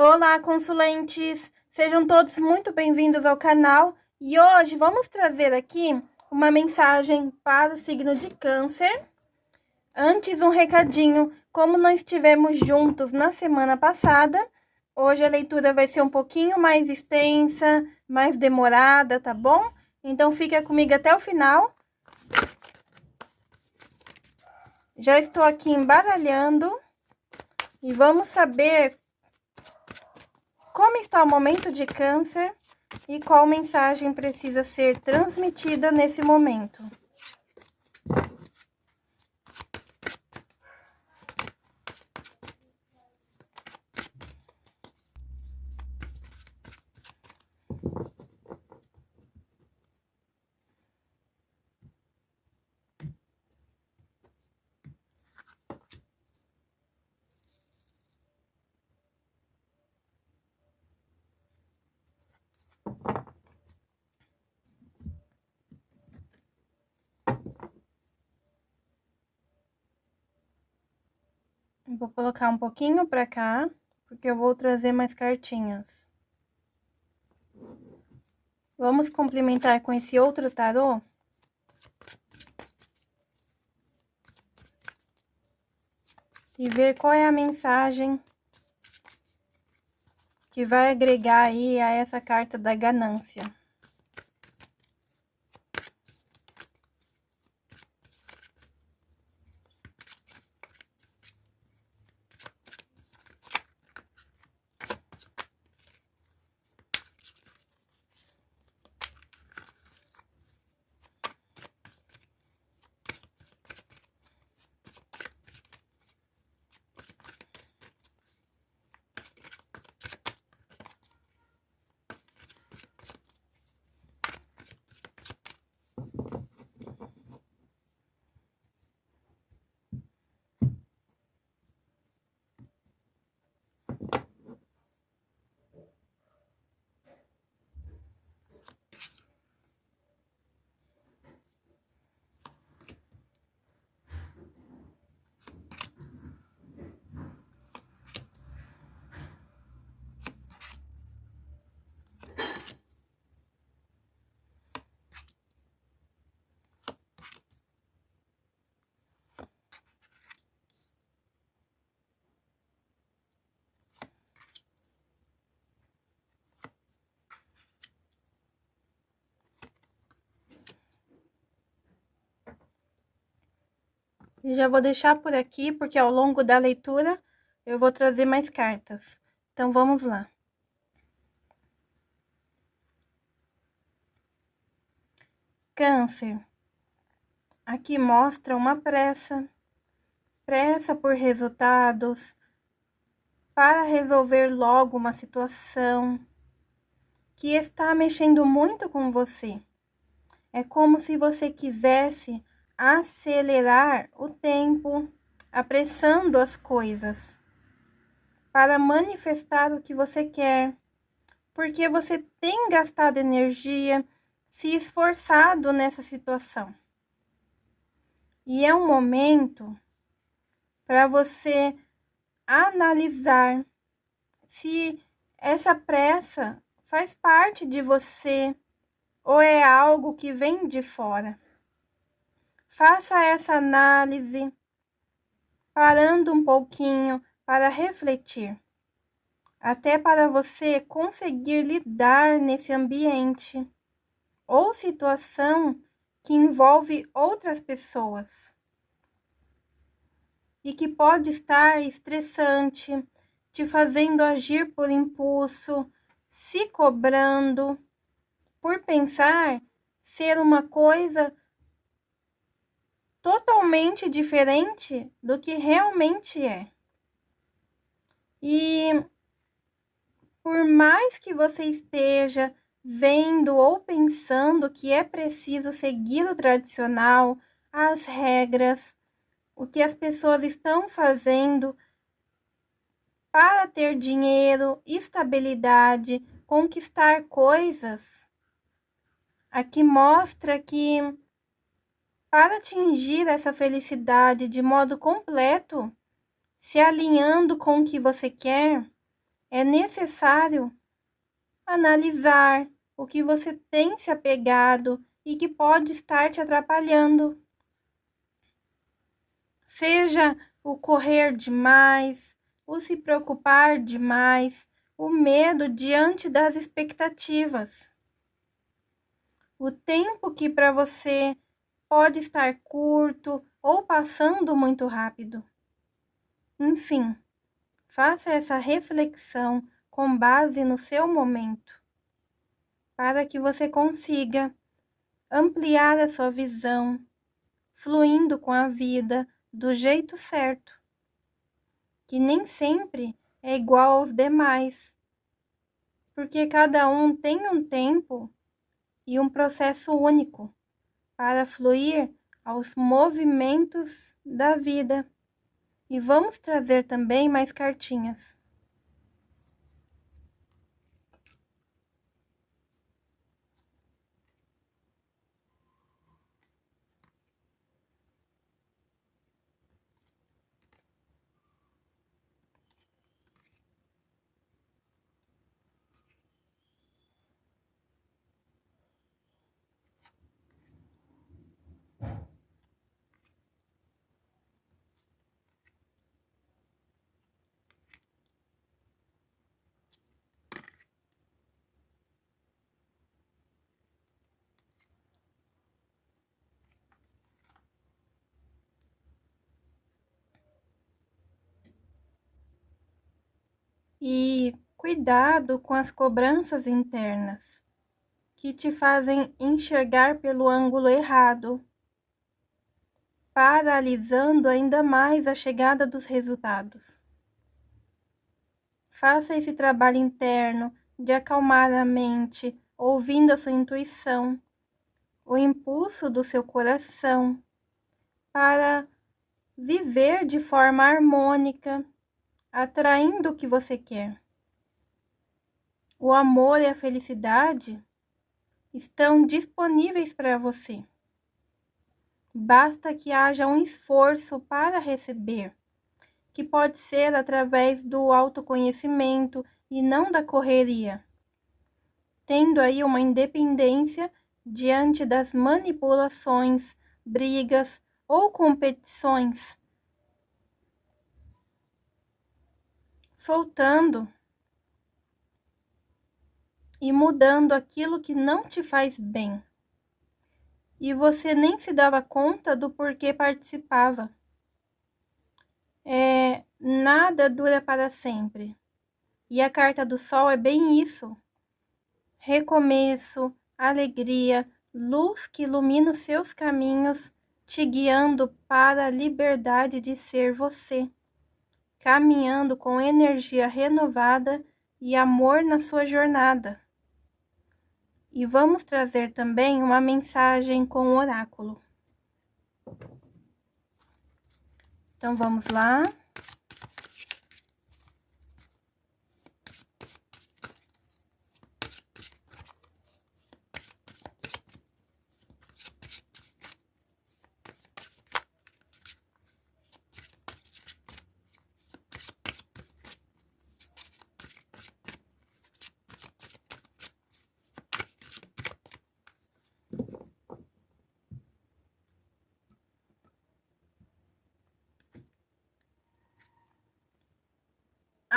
Olá, consulentes! Sejam todos muito bem-vindos ao canal e hoje vamos trazer aqui uma mensagem para o signo de câncer. Antes, um recadinho, como nós estivemos juntos na semana passada, hoje a leitura vai ser um pouquinho mais extensa, mais demorada, tá bom? Então, fica comigo até o final. Já estou aqui embaralhando e vamos saber como está o momento de câncer e qual mensagem precisa ser transmitida nesse momento. Vou colocar um pouquinho pra cá, porque eu vou trazer mais cartinhas. Vamos complementar com esse outro tarô? E ver qual é a mensagem que vai agregar aí a essa carta da ganância. E já vou deixar por aqui, porque ao longo da leitura eu vou trazer mais cartas. Então, vamos lá. Câncer. Aqui mostra uma pressa. Pressa por resultados. Para resolver logo uma situação que está mexendo muito com você. É como se você quisesse acelerar o tempo, apressando as coisas, para manifestar o que você quer, porque você tem gastado energia, se esforçado nessa situação. E é um momento para você analisar se essa pressa faz parte de você ou é algo que vem de fora. Faça essa análise, parando um pouquinho para refletir, até para você conseguir lidar nesse ambiente ou situação que envolve outras pessoas. E que pode estar estressante, te fazendo agir por impulso, se cobrando, por pensar ser uma coisa totalmente diferente do que realmente é. E por mais que você esteja vendo ou pensando que é preciso seguir o tradicional, as regras, o que as pessoas estão fazendo para ter dinheiro, estabilidade, conquistar coisas, aqui mostra que para atingir essa felicidade de modo completo, se alinhando com o que você quer, é necessário analisar o que você tem se apegado e que pode estar te atrapalhando. Seja o correr demais, o se preocupar demais, o medo diante das expectativas. O tempo que para você pode estar curto ou passando muito rápido. Enfim, faça essa reflexão com base no seu momento, para que você consiga ampliar a sua visão, fluindo com a vida do jeito certo, que nem sempre é igual aos demais, porque cada um tem um tempo e um processo único para fluir aos movimentos da vida. E vamos trazer também mais cartinhas. E cuidado com as cobranças internas que te fazem enxergar pelo ângulo errado, paralisando ainda mais a chegada dos resultados. Faça esse trabalho interno de acalmar a mente, ouvindo a sua intuição, o impulso do seu coração, para viver de forma harmônica atraindo o que você quer. O amor e a felicidade estão disponíveis para você. Basta que haja um esforço para receber, que pode ser através do autoconhecimento e não da correria, tendo aí uma independência diante das manipulações, brigas ou competições soltando e mudando aquilo que não te faz bem. E você nem se dava conta do porquê participava. É, nada dura para sempre. E a carta do sol é bem isso. Recomeço, alegria, luz que ilumina os seus caminhos, te guiando para a liberdade de ser você caminhando com energia renovada e amor na sua jornada. E vamos trazer também uma mensagem com o oráculo. Então vamos lá.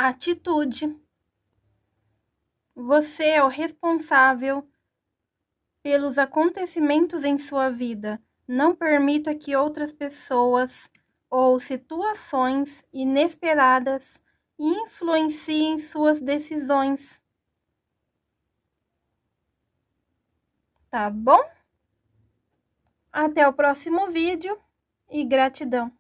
Atitude. Você é o responsável pelos acontecimentos em sua vida. Não permita que outras pessoas ou situações inesperadas influenciem suas decisões. Tá bom? Até o próximo vídeo e gratidão.